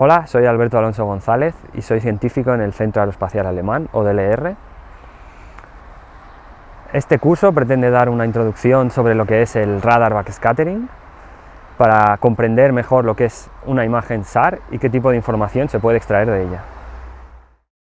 Hola, soy Alberto Alonso González y soy científico en el Centro Aeroespacial Alemán, o DLR. Este curso pretende dar una introducción sobre lo que es el radar backscattering para comprender mejor lo que es una imagen SAR y qué tipo de información se puede extraer de ella.